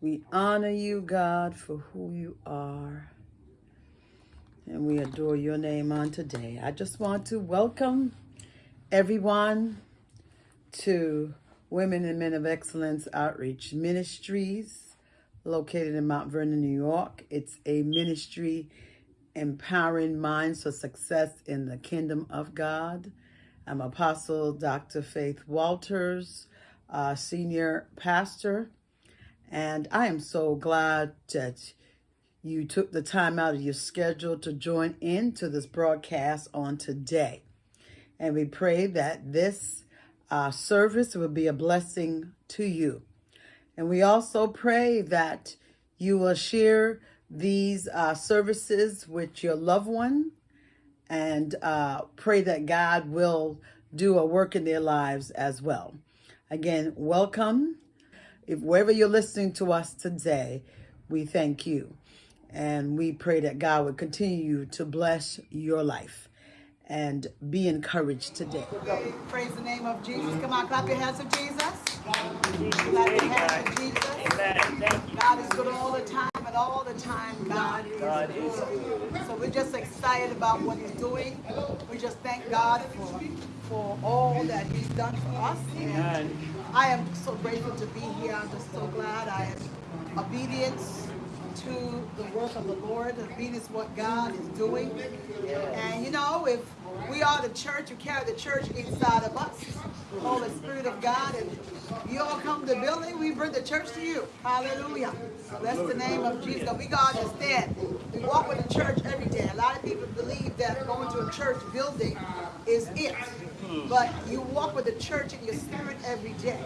We honor you, God, for who you are. And we adore your name on today. I just want to welcome everyone to Women and Men of Excellence Outreach Ministries, located in Mount Vernon, New York. It's a ministry empowering minds for success in the kingdom of God. I'm Apostle Dr. Faith Walters, uh, Senior Pastor, and I am so glad that you took the time out of your schedule to join into this broadcast on today. And we pray that this uh, service will be a blessing to you. And we also pray that you will share these uh, services with your loved one and uh, pray that God will do a work in their lives as well. Again, welcome. If wherever you're listening to us today, we thank you. And we pray that God would continue to bless your life and be encouraged today. Praise the name of Jesus. Come on, clap your hands for Jesus. Clap your hands for Jesus. God is good all the time, and all the time God is good. So we're just excited about what he's doing. We just thank God for, for all that he's done for us. I am so grateful to be here. I'm just so glad I am obedience to the work of the Lord, obedience what God is doing. And you know, if we are the church, we carry the church inside of us, Holy Spirit of God, and you all come to the building, we bring the church to you. Hallelujah. Bless the name of Jesus. We got to understand, we walk with the church every day. A lot of people believe that going to a church building is it. But you walk with the church in your spirit every day.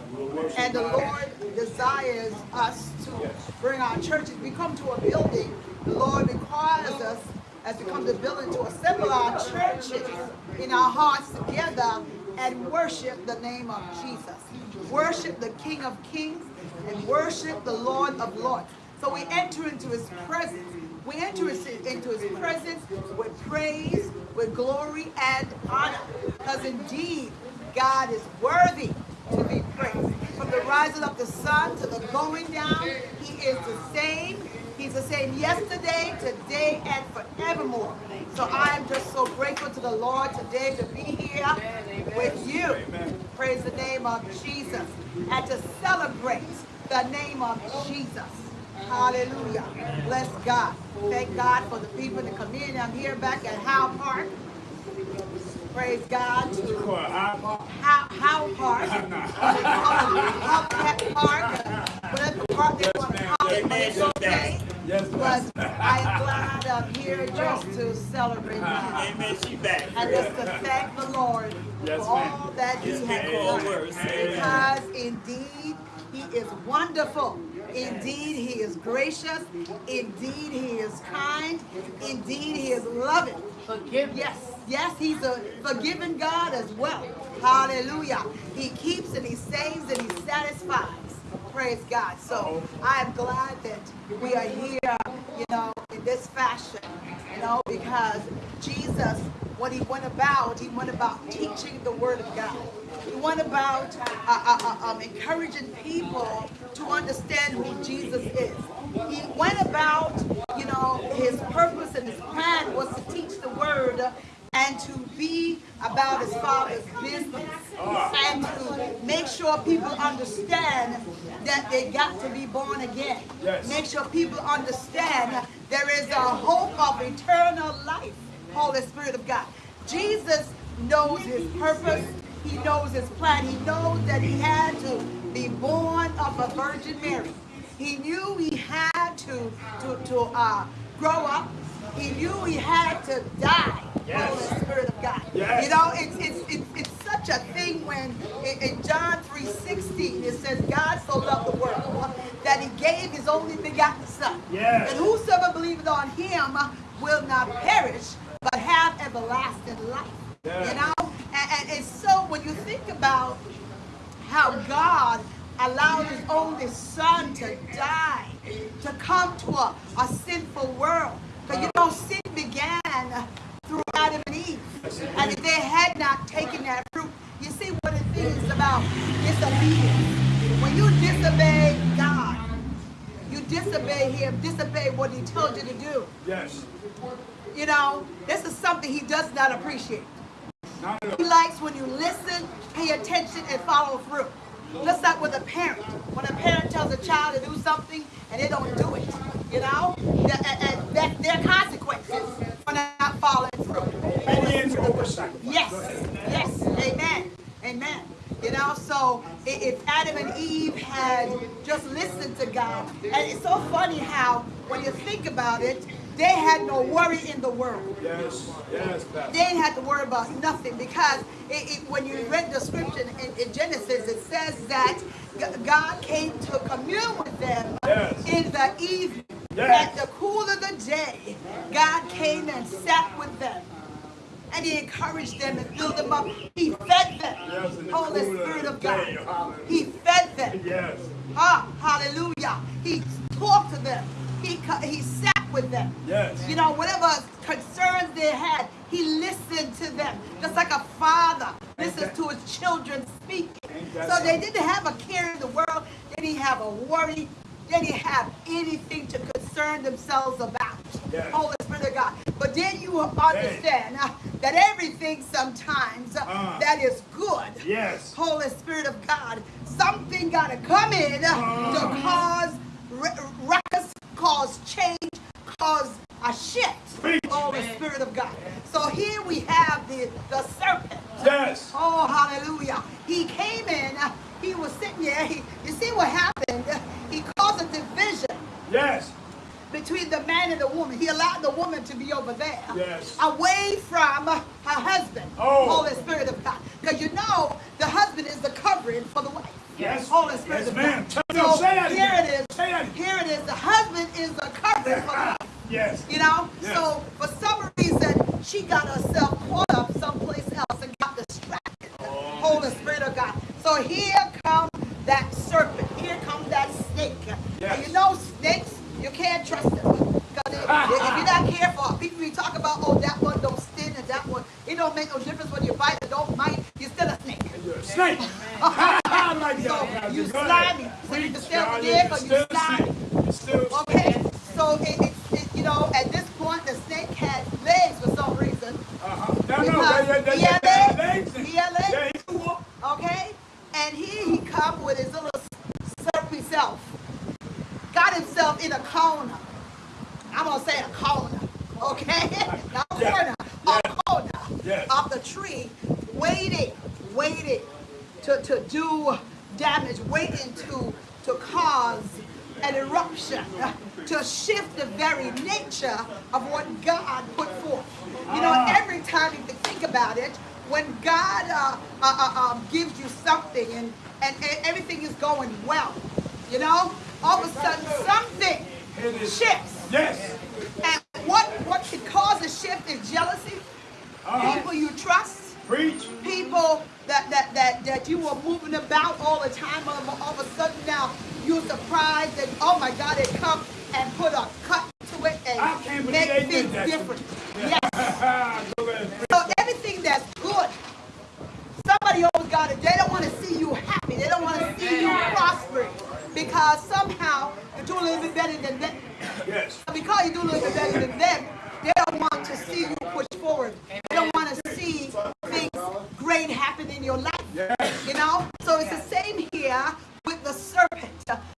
And the Lord desires us to bring our churches. We come to a building, the Lord requires us as we come to building to assemble our churches in our hearts together and worship the name of Jesus. Worship the King of Kings and worship the Lord of Lords. So we enter into his presence. We enter into his presence with praise, with glory and honor. Because indeed, God is worthy to be praised. From the rising of the sun to the going down, he is the same. He's the same yesterday, today, and forevermore. So I am just so grateful to the Lord today to be here with you. Praise the name of Jesus. And to celebrate the name of Jesus. Hallelujah. Bless God. Thank God for the people in the community. I'm here back at Howe Park. Praise God. How, how Park. How Park. Whatever park they want to call it, but it's okay. Yes, but I'm glad I'm here just to celebrate uh-huh. God. Amen. She back. And just to thank the Lord yes, for all that He has done. Because indeed, He is wonderful. Indeed, he is gracious. Indeed, he is kind. Indeed, he is loving. Forgive. Yes, yes, he's a forgiving God as well. Hallelujah. He keeps and he saves and he satisfies. Praise God. So I am glad that we are here, you know, in this fashion, you know, because Jesus, what he went about, he went about teaching the word of God. He went about uh, uh, uh, um, encouraging people to understand who Jesus is. He went about, you know, his purpose and his plan was to teach the word and to be about his father's business and to make sure people understand that they got to be born again. Yes. Make sure people understand there is a hope of eternal life, Holy Spirit of God. Jesus knows his purpose. He knows his plan. He knows that he had to be born of a Virgin Mary. He knew he had to, to, to uh, grow up. He knew he had to die. Yes. Holy Spirit of God. Yes. You know, it's, it's, it's, it's such a thing when in, in John 3.16 it says, God so loved the world that he gave his only begotten son. Yes. And whosoever believeth on him will not perish, but have everlasting life. You know? And, and, and so when you think about how God allowed his only son to die, to come to a, a sinful world. Because you know, sin began through Adam and Eve. And if they had not taken that fruit, you see what it is about disobedience. When you disobey God, you disobey him, disobey what he told you to do, Yes. you know, this is something he does not appreciate. He likes when you listen, pay attention, and follow through. Just like with a parent. When a parent tells a child to do something and they don't do it, you know, that, and, and that there are consequences for not following through. Obedience over sacrifice. Yes, yes, amen, amen. You know, so if Adam and Eve had just listened to God, and it's so funny how when you think about it, they had no worry in the world. Yes. Yes, Pastor. They didn't have to worry about nothing because it, it, when you read the scripture in, in Genesis, it says that God came to commune with them Yes. in the evening. Yes. At the cool of the day, God came and sat with them. And he encouraged them and filled them up. He fed them. Yes, the Holy Spirit of God. day. He fed them. Yes. Ah, hallelujah. He talked to them. He, he sat with them. Yes. You know, whatever concerns they had, he listened to them. Just like a father listens to his children speak. Ain't that So they didn't have a care in the world. They didn't have a worry. They didn't have anything to concern themselves about. Yes. Holy Spirit of God. But then you will understand uh, that everything sometimes uh, Uh. that is good Yes. Holy Spirit of God, something got to come in uh, to cause r- ruckus, cause change, cause a shift. Preach. the Spirit of God. So here we have the, the serpent. Yes. Oh, hallelujah. He came in, he was sitting there. He, you see what happened? He caused a division Yes. between the man and the woman. He allowed the woman to be over there. Yes. Away from her husband. Oh. Holy Spirit of God. Because you know the husband is the covering for the wife. Yes. Holy Spirit Yes, of ma'am. God. Tell- no, So say that here again. it is. Say that again. Here it is. The husband is the covering for the wife. Yes. You know? Yes. So for some reason, she got herself caught up someplace else and got distracted. Oh. Holy Spirit of God. So here comes that serpent. Here comes that snake. Yes. And you know snakes, you can't trust them. Because if, if you're not careful, people be talking about, oh, that one don't sting and that one. It don't make no difference whether you bite or don't bite. You're still a snake. You're a snake. I like that. So Pastor. you Go ahead. slimy. So you can Preach, stay over God. there You're 'cause you still a slimy. snake. You're still a snake. Okay? So it, it, it, you know, at this point, the snake had legs for some reason. Uh-huh. No, no. Because They, they, they, he had they had legs. legs. He had legs. Yeah, he can walk. Okay? And here he come with his little serpy self. Got himself in a corner. I'm gonna say a corner. Okay? Not a Yeah. corner. Yeah. A corner Yes. of the tree, waiting, waiting to, to do damage, waiting to to cause an eruption, to shift the very nature of what God put forth. You know, Ah. every time you think about it, when God uh, uh, uh, um, gives you something and, and, and everything is going well, you know, all of a sudden something It is- shifts. Yes. And what, what can cause a shift is jealousy, Uh-huh. people you trust, Preach. people that, that, that, that you were moving about all the time, all, of- all of a sudden now you're surprised that, oh my God, it come and put a cut to it I and can't believe make they did things that to different. me. Yes. Go ahead. So everything that's good, somebody always got it. They don't want to see you happy. They don't want to see you prospering because somehow you're doing a little bit better than them. Yes. Because you do a little bit better than them, they don't want to see you push forward. They don't want to see things great happen in your life. Yes. You know? So it's the same here with the serpent.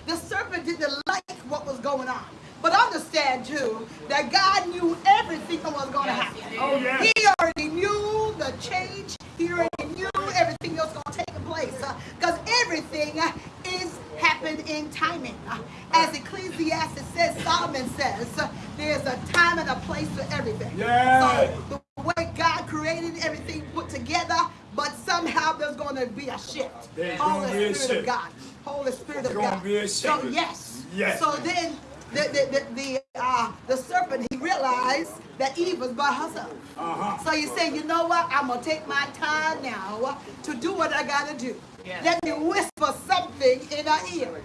The serpent didn't like what was going on. But understand too that God knew everything that was going to happen. Oh, yes. He already knew the change. He already knew everything that was going to take place. Because everything uh, is happened in timing. Uh, As Ecclesiastes says, Solomon says, uh, there's a time and a place for everything. Yes. So the way God created everything put together, but somehow there's going to be a shift. There's Holy gonna be a Spirit of shift. God. Holy Spirit of There's gonna God. be a So shift. yes. Yes. So then the the the, the, uh, the serpent he realized that Eve was by herself. Uh-huh. So he said, you know what? I'm gonna take my time now to do what I gotta do. Let me whisper something in her ear.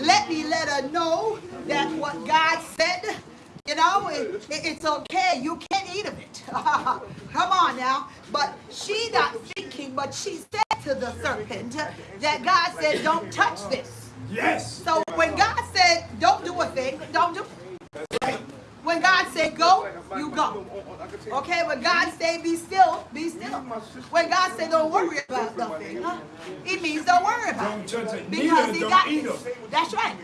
Let me let her know that what God said, you know, it, it- it's okay. You can eat of it. Come on now. But she not thinking, but she said to the serpent that God said, don't touch this. Yes. So when God said, don't do a you go. Okay, when God say be still, be still. When God say don't worry about nothing, huh? it means don't worry about Don't it. Because he got this. That's right.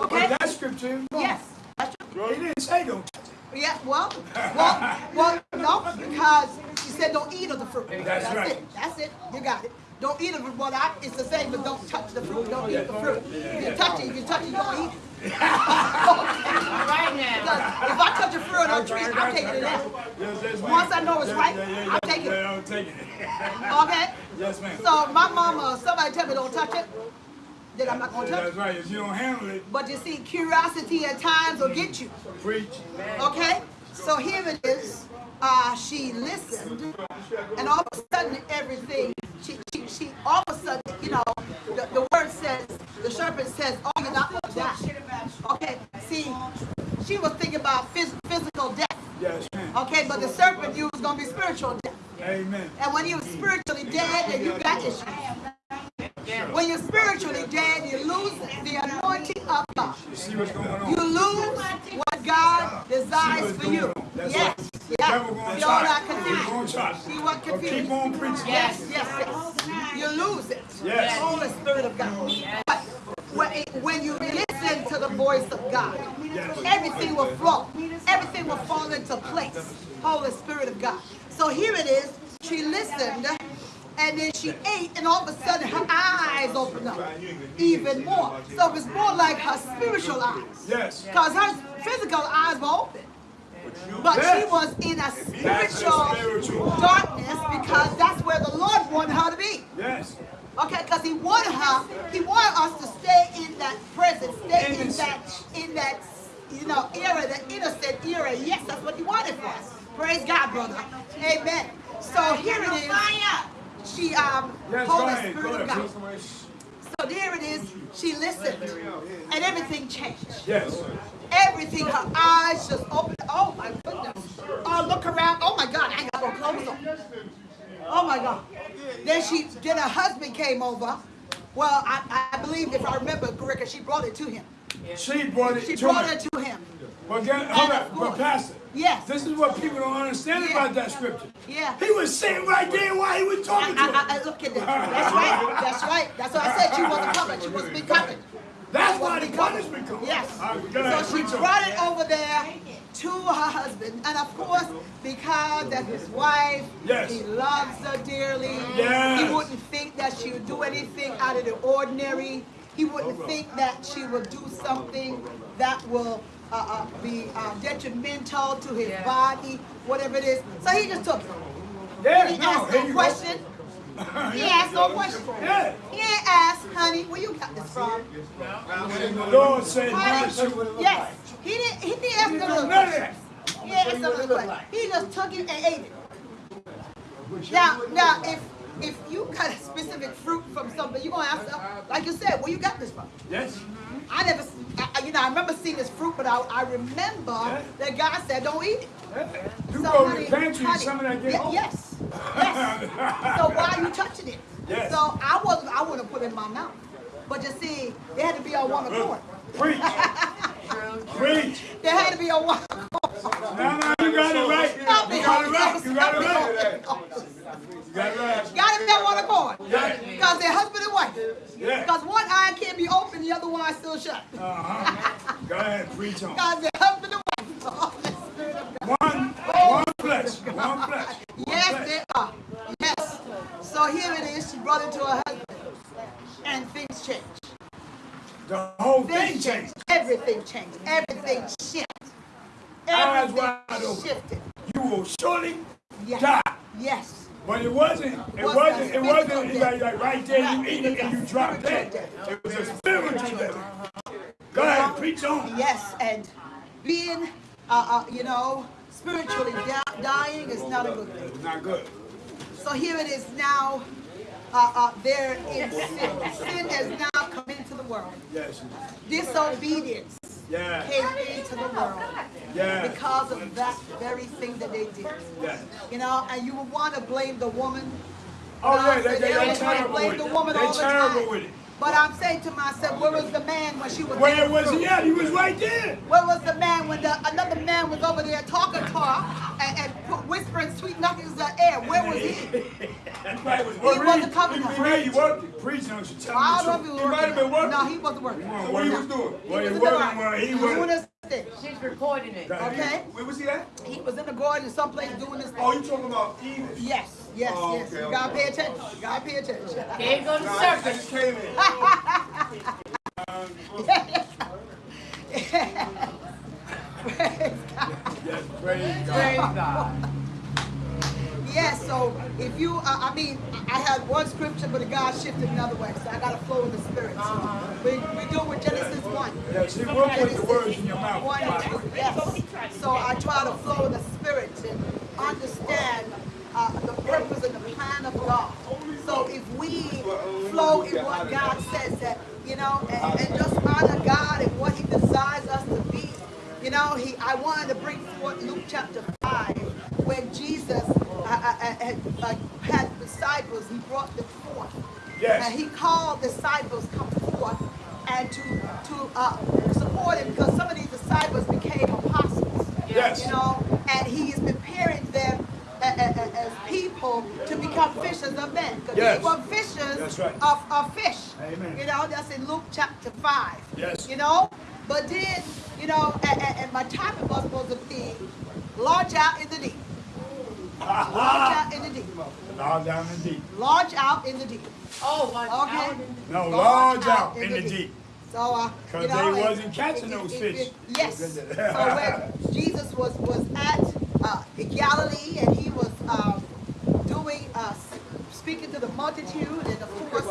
Okay? that scripture, Yes. That's right. he didn't say don't touch it. Yeah, well, well, well, no, because he said don't eat of the fruit. That's right. it. That's it. You got it. Don't eat of it. I, it's the same, but don't touch the fruit. Don't eat the fruit. If you touch it, if you touch it, you don't eat it. Right now. Because if I touch a fruit on a tree, I'm taking it out. Yes, yes, ma'am. Once I know it's Yes, right, yeah, yeah, I'll yeah, take it. I'm taking it. Okay? Yes, ma'am. So my mama, somebody tell me don't touch it, then I'm not gonna touch it. That's right. If you don't handle it, But you see, curiosity at times will get you. preach. Okay? So here it is. Uh, she listened, and all of a sudden, everything, she, she, she all of a sudden, you know, the, the word says, the serpent says, oh, you're not going to die. Okay? See, she was thinking about phys- physical death. Yes. Okay? But the serpent knew it was going to be spiritual death. Amen. And when you're spiritually dead, then you got issues. When you're spiritually dead, you lose the anointing of God. See what's going You lose what God desires for you. Yes. Yeah. Devil gonna You're try. He's confused. gonna try. See what confused? keep on preaching. Yes, yes, yes. You lose it. Yes. The Holy Spirit of God. But when, when you listen to the voice of God, everything will flow. Everything will fall into place. Holy Spirit of God. So here it is. She listened and then she ate and all of a sudden her eyes opened up even more. So it was more like her spiritual eyes. Yes. Because her physical eyes were open. But she was in a spiritual spiritual. darkness because that's where the Lord wanted her to be. Yes. Okay, because he wanted her, he wanted us to stay in that present, stay in that, in that, you know, era, the innocent era. Yes, that's what he wanted for us. Praise God, brother. Amen. So here it is. She, um, Yes, Holy ahead. Spirit of. God. So there it is. She listened, and everything changed. Yes. Everything, her eyes just opened. Oh my goodness. Oh, look around. Oh my God, I got no clothes on. Oh my God. Then she, then her husband came over. Well, I, I believe if I remember correctly, she brought it to him. She brought it She to brought me. it to him. But, get, hold on, but. Pastor, Yes. this is what people don't understand Yeah. about that scripture. Yeah. He was sitting right there while he was I, talking to I. I, I- look at that. That's right. That's right. That's what I said she wasn't covered. She wasn't be covered. That's why the punishment comes. Yes. Right, So she brought it over there to her husband. And of course, because that his wife, Yes. he loves her dearly. Yes. He wouldn't think that she would do anything out of the ordinary. He wouldn't think that she would do something that will uh, uh, be uh, detrimental to his body, whatever it is. So he just took it. Yeah, He no, asked no you question. He asked no question. Yeah. He ain't asked, honey, where you got this from? The Lord said, Honey, "Bless you." yes. He didn't, he didn't ask no little None of question. that. He didn't ask no little question. He just took it and ate it. Now, now, if if you got a specific fruit from something, you're gonna ask, uh, like you said, where you got this from? Yes. I never, I, I- you know, I remember seeing this fruit, but I, I remember that God said, don't eat it. You So, go to the pantry, honey, some of that get ye- home. Yes, yes. So why are you touching it? Yes. So I wasn't, I wouldn't put it in my mouth. But you see, they had to be on one accord. Preach. Preach. They had to be on one accord. No, no, you got it right. You Help me, got it right. You got it right. You got it right. Got to be on one accord. Because they're husband and wife. Yeah. Because one eye can't be open, the other one still shut. Uh-huh. Go ahead, preach on. Because they're husband and wife. The Holy Spirit of God. One, one flesh, one flesh. one Yes, flesh. they are. Yes. So here it is. She brought it to her husband. And things changed. The whole thing Things changed. Everything changed. Everything shifted. Eyes wide open. shifted. You will surely Yes. die. Yes. But it wasn't, it Was wasn't, it wasn't spiritual like, like right there, you eat it and you drop dead. It was a spiritual death. Go ahead, preach on. Yes. And being, uh, uh, you know, spiritually dying is not a good thing. It's not good. So here it is now. Uh, uh, there in sin. Sin has now come into the world. Yes. Disobedience Yeah. came into the world Yeah. because of that very thing that they did. Yeah. You know, and you would want to blame the woman. Oh, yeah, they, they, they they always wanna terrible blame with the woman They all the terrible time. with it. But I'm saying to myself, where was the man when she was there? Where was he at? He was right there. Where was the man when the another man was over there talking to her and, and whispering sweet nothings in the air? Where was he? He probably was He working. wasn't coming He, up. he may be. Preaching, I should tell I don't him know the if he truth. was He might have been working. working. No, he wasn't working. Well, What he was doing? He Well, was he in the wasn't. Well, he doing was. his thing. She's recording it. Okay? Where was he at? He was in the garden someplace doing his Oh, you talking about Eden? Yes, yes, Oh, yes. okay, You gotta okay. pay attention. You gotta pay attention. There go the No, I, I just came in. Praise God. Yes, praise God. Praise God. Yes, so if you, uh, I mean, I had one scripture, but God shifted another way, so I got to flow in the spirit. So we, we do it with Genesis 1. Yeah, see, we'll put the words in your mouth. One yes. So I try to flow in the spirit and understand uh, the purpose and the plan of God. So if we flow in what God says that, you know, and, and just honor God and what he desires us to you know, he I wanted to bring forth Luke chapter 5 where Jesus uh, uh, uh, had, uh, had disciples, he brought them forth. Yes. And he called disciples come forth and to to uh, support him because some of these disciples became apostles. Yes. You know, and he is preparing them a- as people to become fishers of men. Because Yes. they were fishers right. of, of fish. Amen. You know, that's in Luke chapter 5. Yes. You know, but then, you know, and, and, and my topic was supposed to be launch out in the deep. Launch out in the deep. Log out in the deep. Launch out in the deep. Oh, my Okay? No, Launch large out in the deep. So, uh, 'Cause you know, they wasn't catching it- those it- fish. it- yes. So when Jesus was was at uh, Galilee and he was um, doing uh, speaking to the multitude, and of course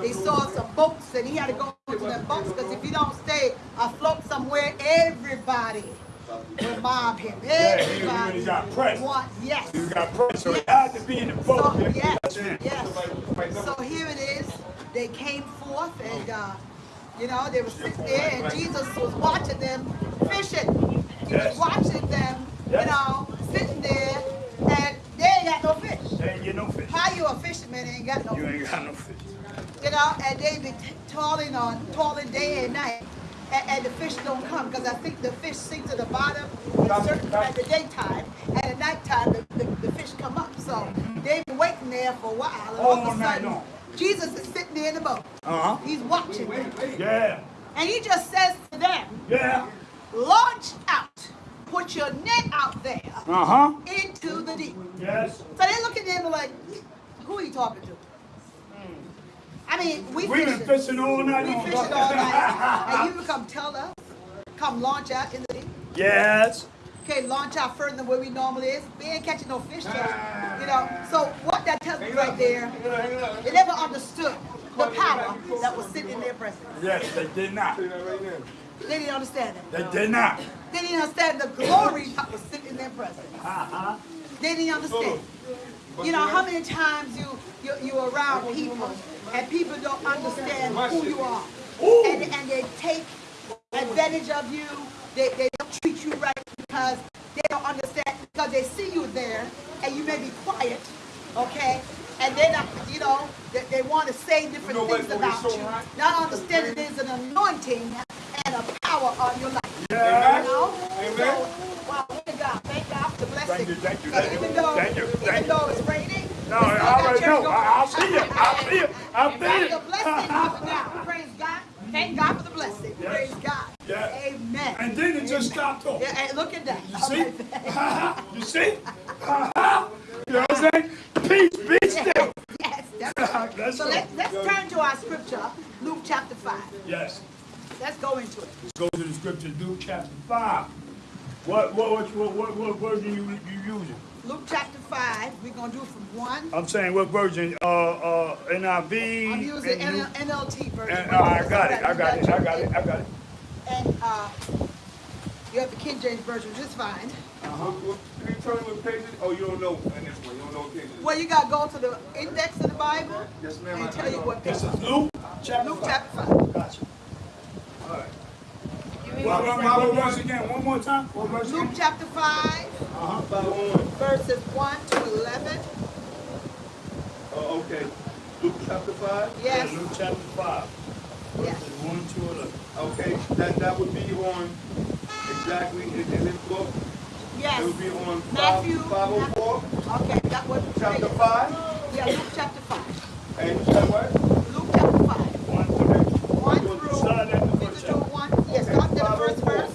they saw some boats, and he had to go the boats because if you don't stay afloat somewhere, everybody will mob him. Yeah, Everybody really got pressed. want yes. You got pressed, so it had to be in the boat. So, yes, yes. So here it is. They came forth and, uh, you know, they were sitting there and Jesus was watching them fishing. He Yes. was watching them, you know, sitting there and they ain't got no fish. They ain't get no fish. How you a fisherman ain't got no You fish? ain't got no fish. You know, and they be toiling on, toiling day and night. And, and the fish don't come because I think the fish sink to the bottom at certain at the daytime, and at nighttime the, the, the fish come up. So they've been waiting there for a while. And all, All of a sudden. Jesus is sitting there in the boat. Uh-huh. He's watching them. Yeah, And he just says to them, yeah. launch out. Put your net out there Uh-huh. into the deep. Yes. So they look at them like, who are you talking to? I mean, we We've been fishing. fishing all night We long. fishing all night. And you come tell us, come launch out in the deep. Yes. Okay, launch out further than where we normally is. We ain't catching no fish, so, you know. So what that tells me right there, they never understood the power that was sitting in their presence. Yes, they did not. They didn't understand it. They did not. They didn't understand the glory that was sitting in their presence. Uh-huh. They didn't understand. You know how many times you you you're around people and people don't understand who you are, and and they take advantage of you. They they don't treat you right because they don't understand because they see you there and you may be quiet, okay. And not, you know, they, they want to say different You know things about we you. so high? Not understanding there's an anointing and a power on your life. Yeah. You know? Amen. So, wow, thank God. Thank God for the blessing. Thank you, thank you, thank you, thank you, even thank you. though it's raining, No, I already know. I, I see it. I'll see it. I Got feel the blessing it. Praise God. Thank God for the blessing. Yes. Praise God. Yeah. Amen. And then it just stopped off. Yeah, and look at that. You see? you see? you know what I'm saying? Peace, be still. yes, that's right. Let's So go. let, let's turn to our scripture, Luke chapter 5. Yes. Let's go into it. Let's go to the scripture, Luke chapter 5. What what what what what, what version you you using? Luke chapter 5, we're going to do it from 1. I'm saying what version? Uh uh NIV. I'm using and NL, NLT version. and, uh, I got it. I got it. I got it. I got it. And uh, you have the King James version, which is fine. What- what- Can you tell me what page it is? Oh, you don't know in this one. You don't know what page it is. Well, you got to go to the index of the Bible Yes, ma'am, I- and tell you what This page. is Luke chapter Luke 5. chapter 5. Gotcha. All right. Well, what, what, what verse again? One more time. What verse Luke again? chapter 5, verses 1 to 11. Oh, okay. Luke chapter 5. Yes. Luke chapter 5. Yes. One, two, eleven. Okay, that, that would be on, exactly, in, in this book, Yes. it would be on Matthew. five oh four, Okay, that was. chapter five, Yeah, Luke chapter five. and you said what? Luke chapter five. One, two, One Start through. at the Fifty first to chapter. one. Yes, start at the first 504. verse.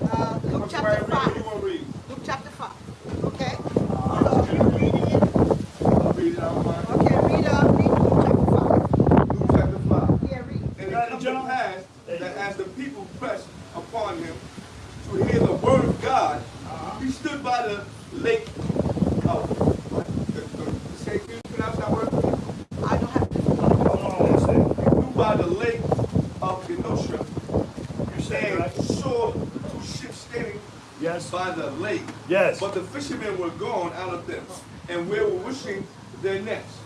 Uh, Luke I'm chapter sorry, read what five. you want to read. Luke chapter five. Okay. Uh, So you read it. I'll read it out of mine. Okay, read uh, read Luke chapter five. Luke chapter five. Yeah, read. And it Got it, comes to John? pass There you that go. as the people pressed upon him to hear the word of God, Uh-huh. he stood by the lake of, the, the, say, can you pronounce that word? I don't have to. Hold on one second. He stood by the lake of Genosha You say it and right? saw two ships standing Yes. by the lake. Yes. But the fishermen were gone out of them, and we were wishing their nets.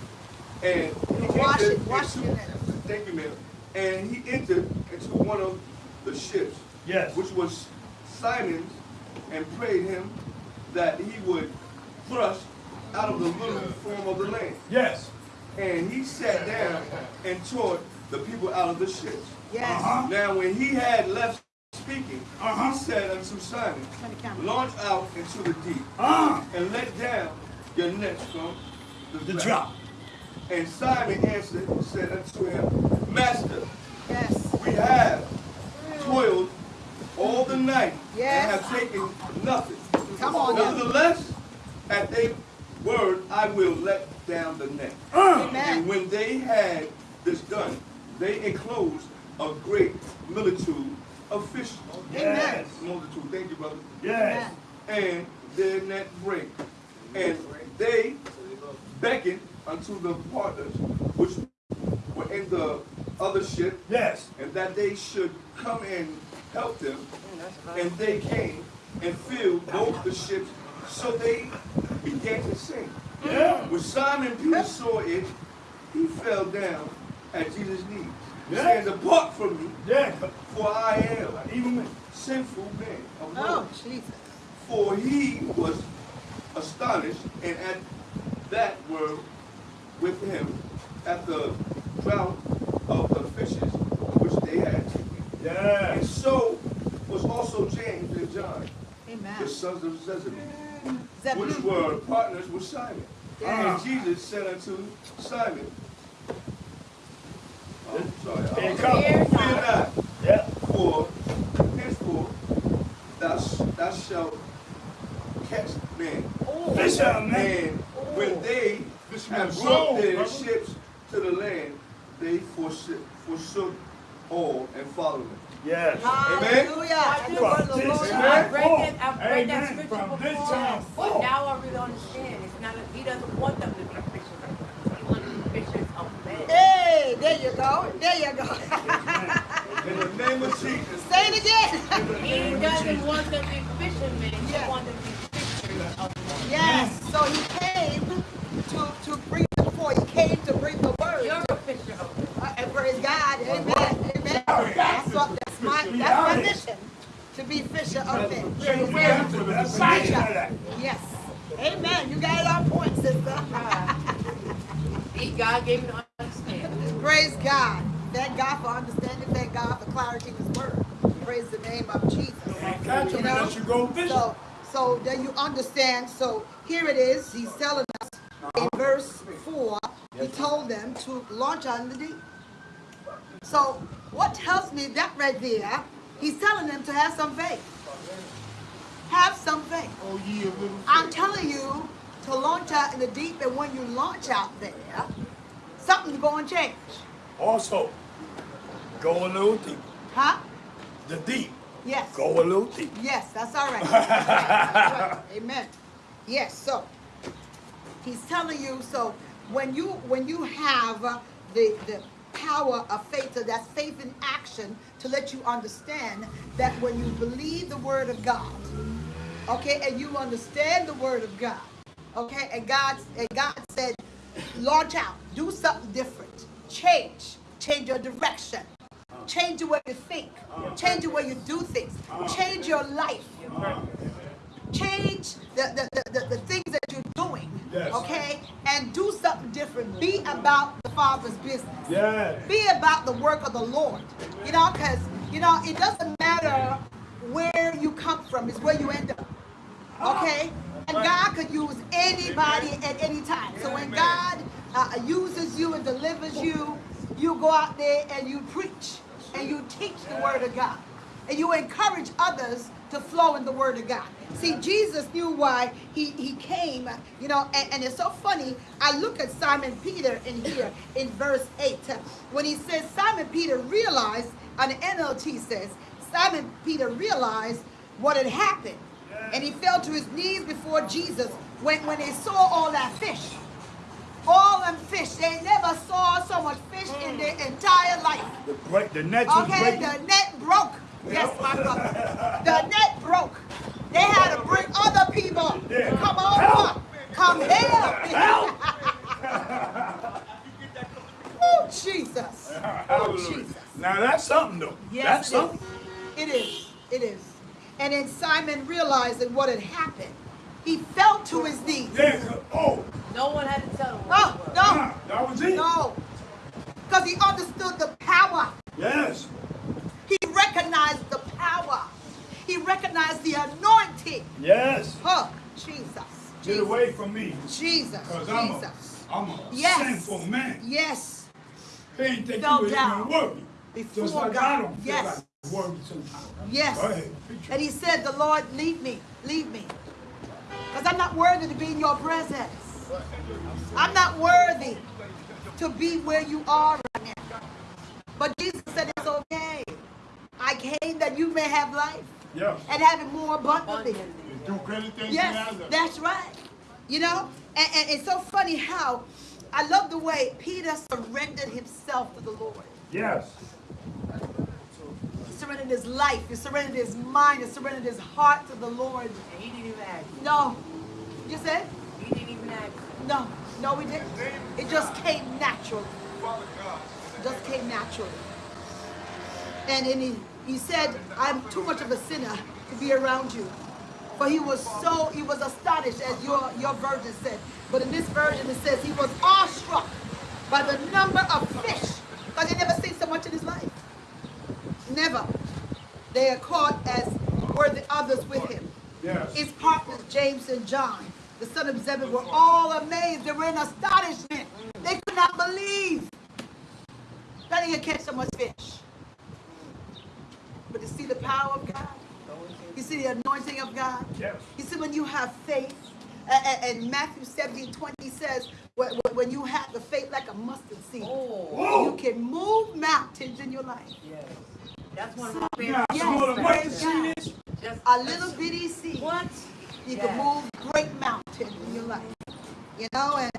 And he Wash entered it, wash into, your nets. thank you, ma'am. And he entered into one of the ships, Yes. which was Simon's, and prayed him that he would thrust out of the little form of the land. Yes. And he sat down and taught the people out of the ships. Yes. Uh-huh. Now, when he had left speaking, Uh-huh. he said unto Simon, Turn the camera. Launch out into the deep Ah, and let down your nets from the, the drop. And Simon answered and said unto him, Master, Yes. we have toiled all the night Yes. and have taken nothing. Come on now. Nevertheless, at a word, I will let down the net. Amen. And when they had this done, they enclosed a great multitude of fish. yes. Multitude, thank you, brother. Yes. And their that break. And they beckoned unto the partners which were in the other ship, Yes. and that they should come and help them. Mm, and they came and filled both the ships, so they began to sink. Yeah. When Simon Peter saw it, he fell down at Jesus' knees, Yeah. saying, Depart from me, Yeah. for I am Even me. a sinful man Oh, Jesus. For he was astonished, and at that were with him at the draught of the fishes which they had taken. And so was also James and John, the sons of Zebedee, which were partners with Simon. Yeah. And Jesus said unto Simon, sorry, Here it comes. fear not, Yeah. for henceforth thou, thou shalt catch men. Fish out, man. And when they have Soul, brought their ships to the land, they forsook, forsook all and followed them. Yes. Hallelujah. And the word of the From Lord. this I time read that, I read that scripture From this before, time but now I really understand. It's not, a- he doesn't want them to be fishers. He wants them to be fishers of men. Hey, there you go. There you go. In the name of Jesus. Say it again. He doesn't want to be fishermen, Yeah. he wants to be fishers of men. Yes. So he came to, to bring the forth. He came to bring the word. You're a fisher of men. Uh, and praise God. Amen. Amen. That's, what, that's my that's my mission. To be fisher of men. Yes. Amen. You got it on point, sister. God gave him to understand. Praise God. Thank God for understanding. Thank God for clarity in His word. Praise the name of Jesus. Catch him unless you go. So, so then you understand. So here it is. He's telling us in uh-huh. verse four. He told them to launch out in the deep. So what tells me that right there? He's telling them to have some faith. Have some faith. Oh, ye of little I'm telling you to launch out in the deep, and when you launch out there, something's going to change. Also, go a little deep. Huh? The deep. Yes. Go a little deep. Yes, that's all right. That's right. Amen. Yes, so he's telling you so when you when you have uh, the the power of faith, so that's faith in action to let you understand that when you believe the word of God, okay, and you understand the word of God, okay, and God and God said, launch out, do something different, change, change your direction, change the way you think, change the way you do things, change your life, change the, the, the, the, things that you're doing, okay, and do something different. Be about the Father's business. Yeah. Be about the work of the Lord. You know, because, you know, it doesn't matter where you come from, it's where you end up. Okay? And God could use anybody at any time. So when God uh, uses you and delivers you, you go out there and you preach and you teach the word of God. And you encourage others to flow in the word of God. See, Jesus knew why he, he came, you know, and, and it's so funny. I look at Simon Peter in here in verse 8 uh, when he says, Simon Peter realized, and the NLT says, Simon Peter realized what had happened. And he fell to his knees before Jesus when, when they saw all that fish. All them fish. They never saw so much fish in their mm. entire life. The, break, the was Okay, the net broke. Yes, my brother. The net broke. They had to bring other people Yeah. come over. Help. Come here. Help! oh, Jesus. Oh, Jesus. Now that's something though. Yes, that's it is. something. It is. It is. And then Simon realizing what had happened. He fell to his knees. Yeah. Oh, No one had to tell him No, what it was. no, that was it. no. Because he understood the power. Yes. He recognized the power. He recognized the anointing. Yes. Oh, Jesus. Get Jesus. away from me. Jesus. Because I'm a, Jesus. I'm a Yes. sinful man. Yes. He ain't think Fell you was down even worthy. before Just like God. I don't feel Yes. like worthy sometimes. Yes. Go ahead. And he said, The Lord, leave me. Leave me. Because I'm not worthy to be in your presence. I'm not worthy to be where you are right now. But Jesus said, It's okay. I came that you may have life Yes. and have it more abundantly. Do great things Yes, that's right. You know, and, and it's so funny how I love the way Peter surrendered himself to the Lord. Yes. He surrendered his life, he surrendered his mind, he surrendered his heart to the Lord. And he didn't even ask. No, you said? He didn't even ask. No, no, we didn't. It just came naturally. It just came naturally. And then he, he said, I'm too much of a sinner to be around you. But he was so, he was astonished, as your, your version said. But in this version, it says he was awestruck by the number of fish. Because he never seen so much in his life. Never. They are caught as were the others with him. Yes. His partners, James and John, the son of Zebedee, were all amazed. They were in astonishment. They could not believe that he had catch so much fish. But to see the power of God, you see the anointing of God. Yes. You see when you have faith, a- a- and Matthew 17, 20 says, when when- when you have the faith like a mustard seed, Oh, you can move mountains in your life. yes. That's one of my Now, favorite. some of the Yes, mustard praise seed is. Just A little bitty seed. what? You Yes. can move great mountains in your life. You know, and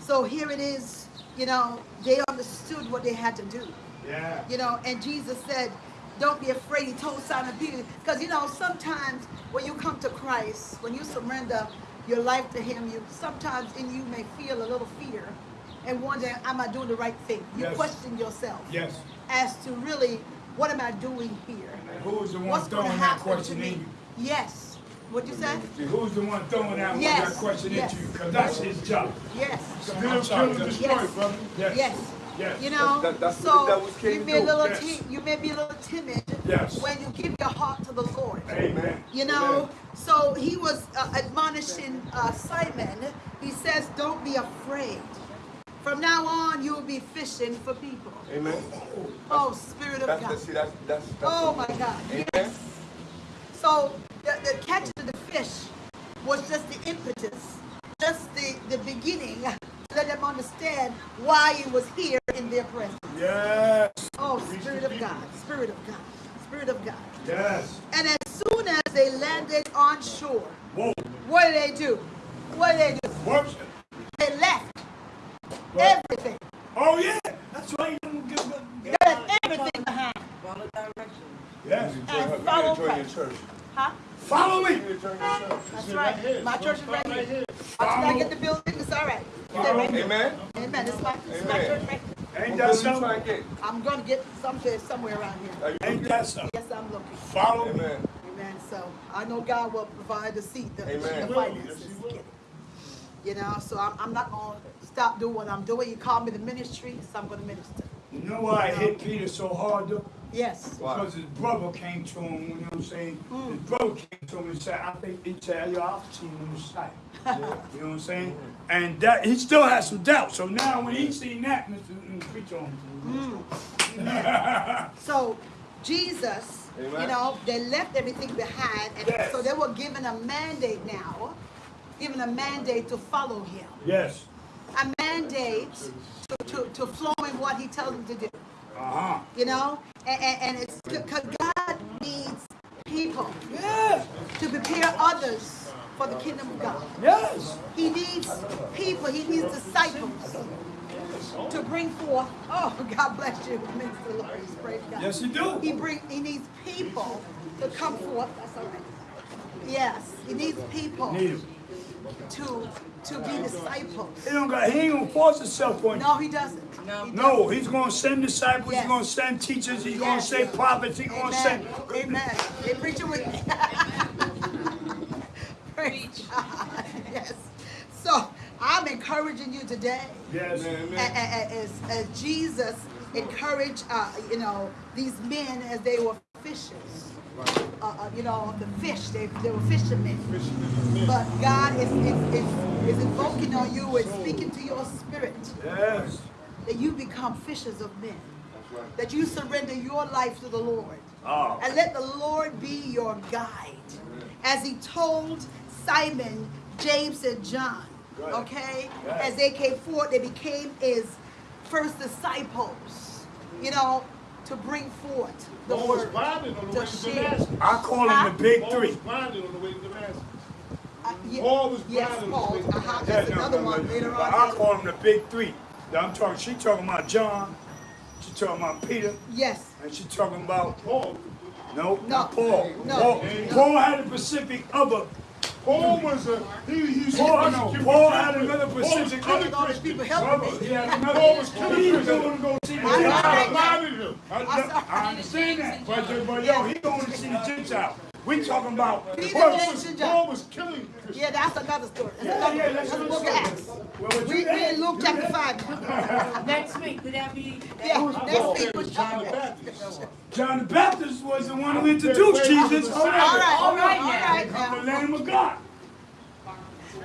so here it is, you know, they understood what they had to do. Yeah. You know, and Jesus said, Don't be afraid. He told Simon Peter. Because you know, sometimes when you come to Christ, when you surrender your life to him, you sometimes in you may feel a little fear and wonder, Am I doing the right thing? You Yes. question yourself Yes. as to really what am I doing here? And who's the one What's throwing that question me? in you? Yes. What'd you say? Who's the one throwing that, Yes, that question yes. into you? Because that's his job. Yes. So I'm sorry. Yes. Yes. Yes. Yes. You know, That- that's so devils came you to may a little Yes. you may be a little timid Yes. when you give your heart to the Lord. Amen. You know, so he was uh, admonishing uh, Simon. He says, "Don't be afraid. From now on, you will be fishing for people." Amen. Oh, Spirit of That's God. the, see, that's, that's, that's Oh my God. Amen. Yes. So the, the catching of the fish was just the impetus, just the, the beginning to let them understand why he was here in their presence. Yes. Oh, Spirit of God, Spirit of God, Spirit of God. Yes. And as soon as they landed on shore, Whoa. what did they do? What did they do? Worship. They left What? everything. Oh yeah. That's right. You don't give a- They left everything behind. Follow directions. Yes. And You follow need to join your Christ. church. Huh? Follow You me. need to join your church. That's right. My church is right here. Once Follow. I get the building, it's all right. Stay right here. Amen. Amen. It's my, it's my Amen. church right here. Ain't What that will you try something? and get? I'm gonna get something somewhere around here. Are you Ain't that something? Yes, I'm looking. Follow me. Amen. Amen. So I know God will provide the seat, the, Amen. the finances. to get it. You know, so I'm, I'm not gonna stop doing what I'm doing. You called me the ministry, so I'm gonna minister. You know why I hit Peter so hard though? Yes. Because his brother came to him, you know what I'm saying? Mm. His brother came to him and said, I think he tell you I've seen him sight. You know what I'm saying? And that he still has some doubt. So now when he seen that, Mr. Mm, preach on. So Jesus, you know, they left everything behind, and Yes. so they were given a mandate now, given a mandate to follow him, Yes. a mandate to, to, to flow in what he tells them to do. Uh-huh. You know, and, and, and it's because God needs people Yes. to prepare others for the kingdom of God. Yes. He needs people, he needs disciples to bring forth. Oh, God bless you, Minister Lawrence. Praise God. Yes, you do. He bring he needs people to come forth. That's all right. Yes, he needs people Need him. To to be disciples. He don't got he ain't gonna force himself on you. No, he doesn't. No, No, he's gonna send disciples, Yes. he's gonna send teachers, he's gonna send prophets, he's gonna send Amen. They preach it with me. Praise God. Yes. So I'm encouraging you today. Yes. Amen, a- amen. a- a- As, as Jesus encouraged, uh, you know, these men as they were fishers. Uh, uh, you know, the fish, they, they were fishermen. But God is, is, is, is invoking on you and speaking to your spirit Yes. that you become fishers of men. That you surrender your life to the Lord. Oh. And let the Lord be your guide. As he told Simon, James, and John, Right. okay? As they came forth, they became his first disciples, you know, to bring forth the Paul was word. blinded on the to way to share. Damascus. I call him the big Paul three. was blinded on the way to Damascus. Uh, ye- Paul was yes, Paul. on the way to Uh-huh. That's Yeah, no, another no, one no. later I on. call him the big three. I'm talking, she talking about John, she talking about Peter, Yes. and she talking about, Paul. no, No. not Paul. No. Paul, No. Paul had a specific other, Paul was a he, he's Paul, no, Paul had another Paul was specific killing all these people helping brother. me. He had another, Paul was killing he was Christians. going to go see the I know. God Gentiles. blinded him. I, I understand that, but, but yo, he going to see the Gentiles. We talking about, Peter Paul was- Paul was killing Christians. Yeah, that's another story. That's Yeah, another, yeah, that's that's the book of Acts. well, We, we in Luke chapter did- 5. Next week, could that be? Yeah, next week was John the Baptist. John the Baptist was the one who introduced Jesus. All right, all right, all now. the now. Lamb of God.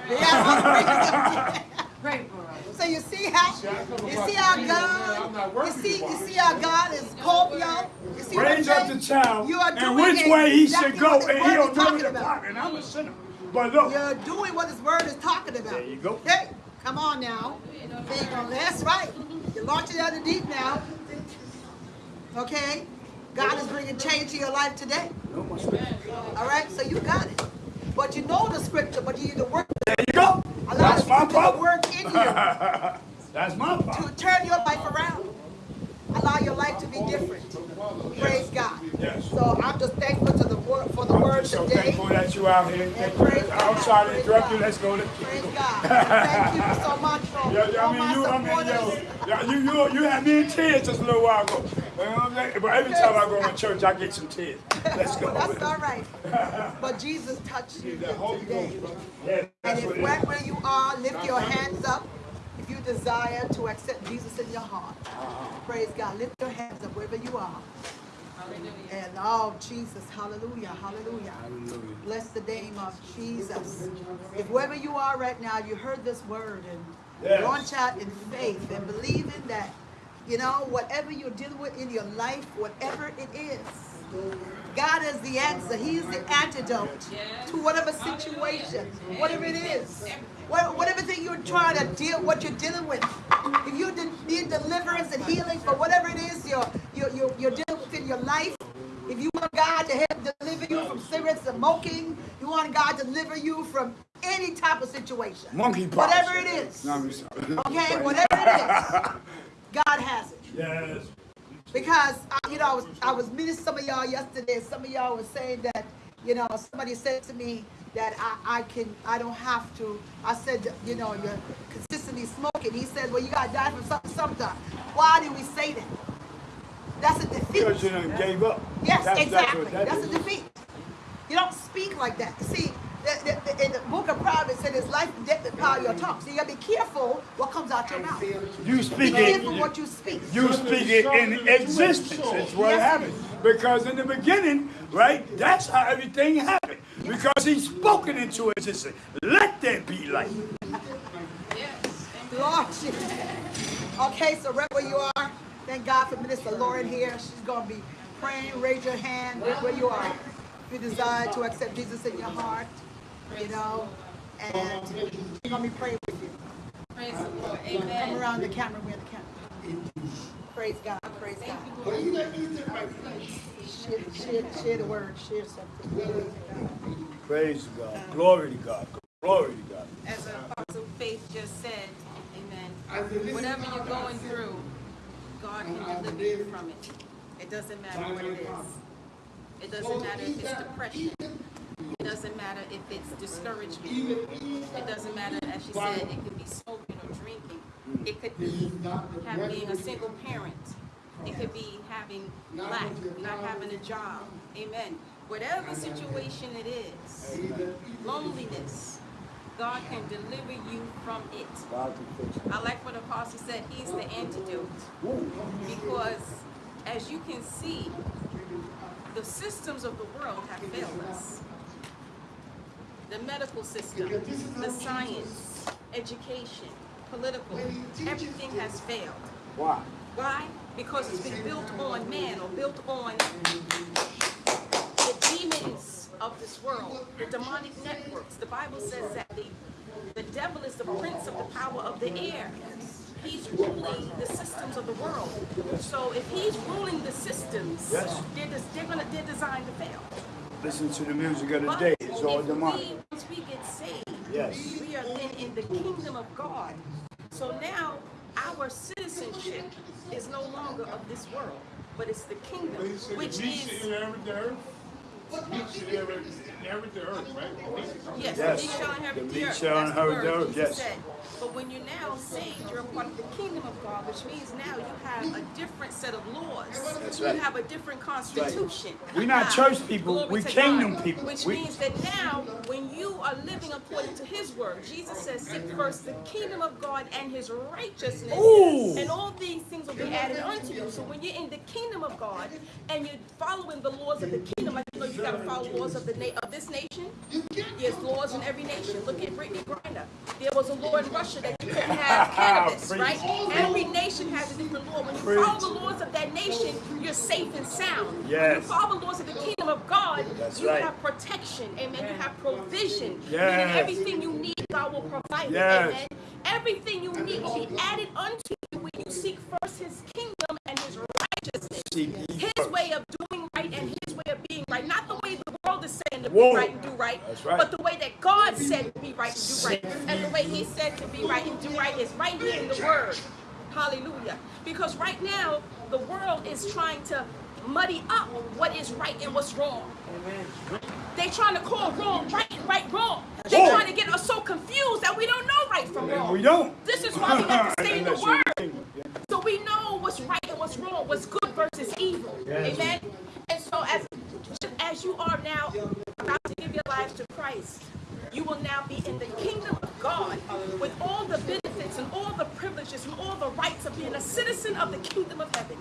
Yeah, Pray for us. So you see how, you see how God, you see, you see how God is called y'all? You see Raise up the child You are and doing which way he exactly should go, and he'll never talking about. And I'm a sinner. But look, You're doing what this word is talking about. There you go. Hey, come on now. There you go. That's right. You're launching out the deep now. Okay? God is bringing change to your life today. All right? So you got it. But you know the scripture, but you need to work. there you go. Allow That's my to problem. work in you That's my problem. to turn your life around. Allow your life to be different. Praise God. Yes. So I'm just thankful to the word for the I'm word so today. thankful that you out here. I'm sorry to interrupt God. you. Let's go. Let's Praise go. God. Thank you so much for Yeah, yeah, all I mean, you, I mean, yo, yeah, you, you, you had me in tears just a little while ago. You know what I'm saying? But every time I go to church, I get some tears. Let's go. That's all right. But Jesus touched you today. Yeah, And that's if what right where you are, lift your hands up. If you desire to accept Jesus in your heart, uh-huh. praise God. Lift your hands up wherever you are. And oh, Jesus, hallelujah, hallelujah. Bless the name of Jesus. If wherever you are right now, you heard this word and Yes. launch out in faith and believing that, you know, whatever you're dealing with in your life, whatever it is, God is the answer. He's the antidote to whatever situation, whatever it is. Whatever thing you're trying to deal, what you're dealing with. If you need deliverance and healing for whatever it is you're, you're, you're, you're dealing with in your life, if you want God to help deliver you from cigarettes and smoking, you want God to deliver you from any type of situation. Monkey Monkeypox. Whatever it is. No, Okay, whatever it is, God has it. Yes. Because I, you know, I was I was meeting some of y'all yesterday. Some of y'all were saying that, you know, somebody said to me that I, I can I don't have to. I said, you know, you're consistently smoking. He said, well, you gotta die from something sometime. Why do we say that? That's a defeat. Because you done gave up. Yes, That's- exactly. that That's, a defeat. You don't speak like that. See, the, in, the book of Proverbs, it said, "It's life and death that power your tongue." So you gotta be careful what comes out your mouth. You Be speak careful it. what you speak. You speak it in existence. It's what Yes. happened. Because in the beginning, right, that's how everything happened. Because he spoke it into existence. Let there be light. yes. Lord Jesus. Okay, so right where you are, thank God for Minister Lauren here. She's going to be praying. Raise your hand right where you are. If you desire to accept Jesus in your heart, you know, and she's going to be praying with you. Praise the Lord. Come Amen. around the camera, we're the camera. Praise God, praise God. Share, share, share the word, share something. Praise God. Glory to God. Glory to God. As Apostle Faith just said, amen. Whatever you're going through, God can deliver you from it. It doesn't matter what it is. It doesn't matter if it's depression. It doesn't matter if it's discouragement. It doesn't matter, as she said, it could be smoking or drinking. It could be have, being a single parent. It could be having lack, not having a job. Amen. Whatever situation it is, loneliness, God can deliver you from it. I like what the Apostle said, he's the antidote. Because as you can see, the systems of the world have failed us. The medical system, the science, education, political, everything has failed. Why? Why? Because it's been built on man or built on the demons of this world, the demonic networks. The Bible says that the, the devil is the prince of the power of the air. He's ruling the systems of the world. So if he's ruling the systems, Yes. they're, des- they're, gonna, they're designed to fail. Listen to the music of the But day. It's all if demonic. we, once we get saved, Yes. we are then in the kingdom of God. So now our citizenship is no longer of this world, but it's the kingdom, which Meat is shall inherit the earth. Meat shall inherit inherit the earth, right? yes, Yes. the meek shall inherit The the earth. shall That's the inherit the word earth, Jesus yes. But when you're now saved, you're a part of the kingdom of God, which means now you have a different set of laws. That's You have a different constitution. We're not church people, glory we to kingdom God. people. Which We- means that now, when you are living according to His word, Jesus says, "Seek first the kingdom of God and His righteousness, Ooh. and all these things will be added unto you." So when you're in the kingdom of God and you're following the laws of the kingdom, know, you got to follow laws of the na- of this nation. There's laws in every nation. Look at Brittney Griner. There was a law in Russia that you couldn't have cannabis, right? Every nation has a different law. When you Preach. follow the laws of that nation, you're safe and sound. Yes. When you follow the laws of the kingdom of God, That's you right. have protection. Amen. You have provision. Yes. Meaning everything you need, God will provide. Yes. Amen. Everything you need will be added unto you when you seek first his kingdom and his righteousness. Seek ye His way of doing right and his way of being right. Not the way the world is saying to Whoa. be right and do right, right. but the way that God said to be right and do right. And the way he said to be right and do right is right here in the word. Hallelujah. Because right now, the world is trying to muddy up what is right and what's wrong. They're trying to call wrong right and right wrong. They're trying to get us so confused that we don't know right from wrong. We don't. This is why we have to stay in the word. So we know what's right and what's wrong, what's good versus evil. Yes. Amen. And so as as you are now about to give your life to Christ, you will now be in the kingdom of God with all the benefits and all the privileges and all the rights of being a citizen of the kingdom of heaven.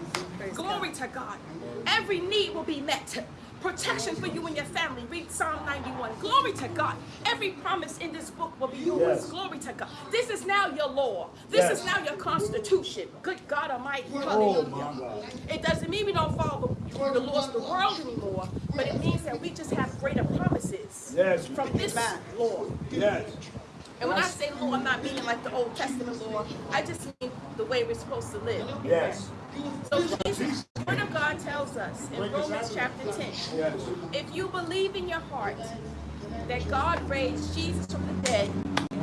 Glory to God. Every need will be met. Protection for you and your family. Read Psalm 91. Glory to God. Every promise in this book will be yours. Yes. Glory to God. This is now your law. This Yes. is now your constitution. Good God Almighty. Oh Hallelujah. my God. It doesn't mean we don't follow the, the laws of the world anymore, but it means that we just have greater promises Yes. from this law. Yes. And when I say law, I'm not meaning like the Old Testament law. I just mean the way we're supposed to live. Yes. So Jesus, the Word of God tells us in Romans chapter 10, Yes. if you believe in your heart that God raised Jesus from the dead,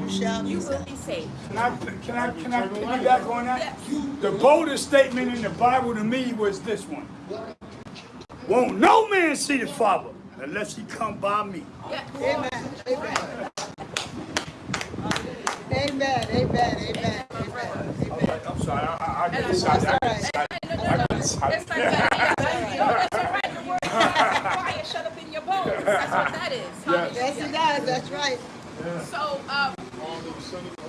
You shall you will be saved. Can I, can I, can I piggyback on that? Yes. The boldest statement in the Bible to me was this one. Won't no man see the Father unless he come by me. Yeah. Amen. Amen. Amen. Amen. Amen. Amen. I'm sorry, I, I, I And get I- excited. I That's get all right. excited. No, no, no, no. That's like that. No, that's all right. The word says, "Quiet, shut up in your bones. That's what that is. Yes, he does. That's right. So, um,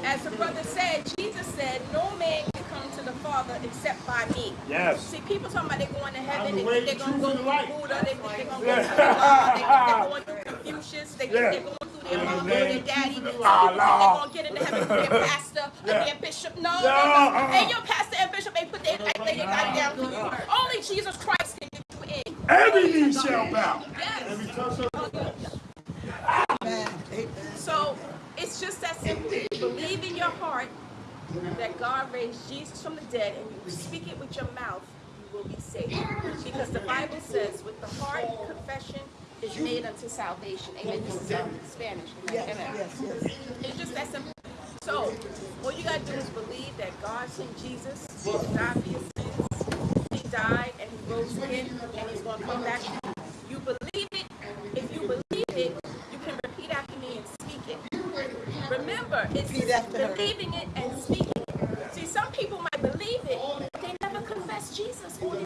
as the brother said, Jesus said, no man can come to the Father except by me. Yes. See, people talking about they're going to heaven, I'm they the way, think they're the going to truth, go and the light. through Buddha, they think they're going to go Yeah. through God, they think they're going through Confucius, they think Yeah. they're going through their In the mama or their name daddy. People think ah, they're going to get into heaven their pastor or Yeah. their bishop. No, No, no, uh-uh. And your pastor and bishop, they put their, oh, they your goddamn for you. Only Jesus Christ can you in. Every knee shall bow. Yes. Amen. Amen. So it's just that simple. You believe in your heart that God raised Jesus from the dead and you speak it with your mouth, you will be saved. Because the Bible says, with the heart, confession is made unto salvation. Amen. This is in Spanish. Yes, Amen. yes, yes. It's just that simple. So, all you gotta do is believe that God sent Jesus to die for your sins. He died and he rose again and he's gonna come back. You believe it. If you believe it, you can repeat after me and speak it. Remember, it's Repeat after her. believing it and speaking it. See, some people might believe it, but they never confess Jesus lives.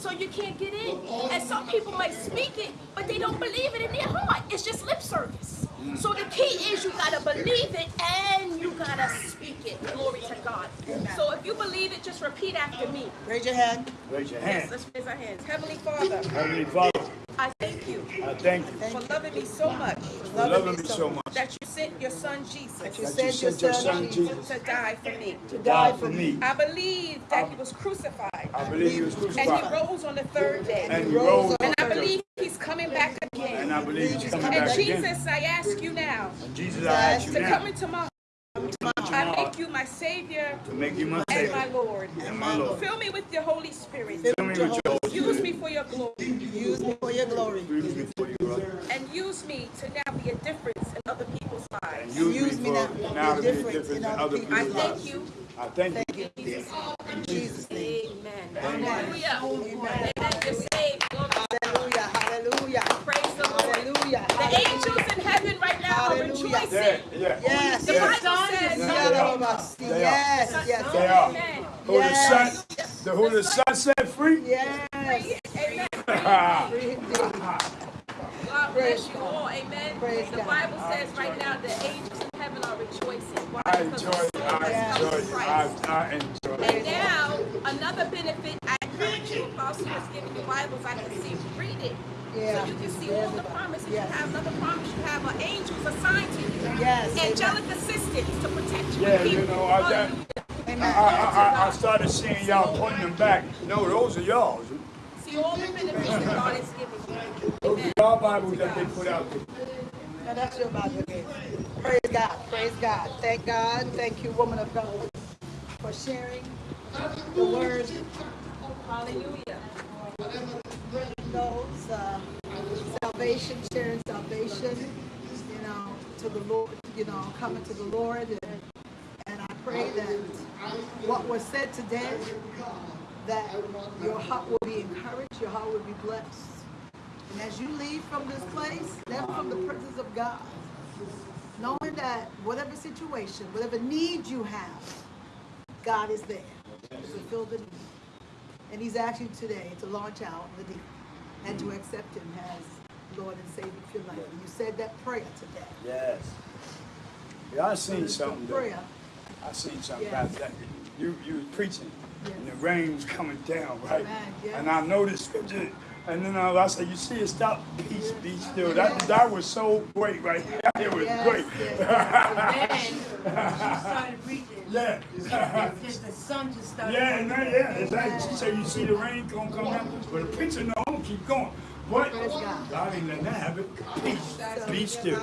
So you can't get in. And some people might speak it, but they don't believe it in their heart. It's just lip service. So the key is you gotta believe it and you gotta speak it. Glory to God. So if you believe it, just repeat after me. Raise your hand. Raise your Yes, hand. let's raise our hands. Heavenly Father, Heavenly Father, I thank you I thank you for loving me so much for loving me so much that you sent your son Jesus That you that you sent your sent your son son Jesus Jesus to die for me. to die for me. I believe that he was crucified I believe he was and he rose on the third day. and he rose And I believe he's coming back again. and. I believe he's coming And back again. And Jesus, I ask you now And Jesus, I ask you to come into my heart. I make you my Savior to make you my and my Lord. and my Lord. Fill me with your Holy Spirit. Fill me with your Holy Use me for your glory. Use me for your glory. Use me for you, brother. And use me to now be a difference in other people's And lives. use, Use me me now now to to be be a a difference difference in other people. I people's thank lives. you. I thank you. Thank you. In Jesus' name. In Jesus' name. Amen. Hallelujah. Amen. You're saved. Glory to God. Hallelujah. Hallelujah. Praise the Lord. Hallelujah. The angels in heaven right now are Hallelujah. rejoicing. Yeah, yeah. Yes. The Yes. Bible says, Yes. Yes. Yes. They are. Amen. Who the Yes. Son, the who the Son set free? Yes. Amen. Free indeed. God bless you all. Amen. Praise the God. Bible says right now the angels in heaven are rejoicing. Why? I Because enjoy it. I has come enjoy it. I, I enjoy And now, another benefit, I encourage you, Apostle was giving you Bibles, I can see, read it. Yeah. So you can see all the promises. Yes. You have another promise, you have angels assigned to you. Yes. Angelic assistance to protect you. Yeah, you know, I- that- I, I, I, I started seeing y'all putting them back. No, those are y'all. See all the benefits that God is giving you. Those are y'all Bibles that they put out there. Now that's your Bible again. Praise God. Praise God. Thank God. Thank you, woman of God, for sharing the word. Hallelujah. Those uh, salvation, sharing salvation, you know, to the Lord, you know, coming to the Lord. And, and I pray that what was said today, that your heart will be encouraged, your heart will be blessed. And as you leave from this place, never from the presence of God, knowing that whatever situation, whatever need you have, God is there to fulfill the need. And he's asking you today to launch out the deep and to accept him as Lord and Savior of your life. And you said that prayer today. Yes. Yeah, I seen a something. though. prayer. I seen something Yes. about that. You you was preaching, and the rain was coming down, right? Amen, yes. And I noticed and then I, I said, "You see it? Stop, peace, be still." That that was so great, right? there. It was Yes, great. yes, Then she started reading. Yeah. Just the sun just started. Yeah, no, yeah, exactly. She said, "You see the rain gonna come down," but the preacher, no, I'm gonna keep going. But Praise God. God ain't letting that happen. Peace, be still.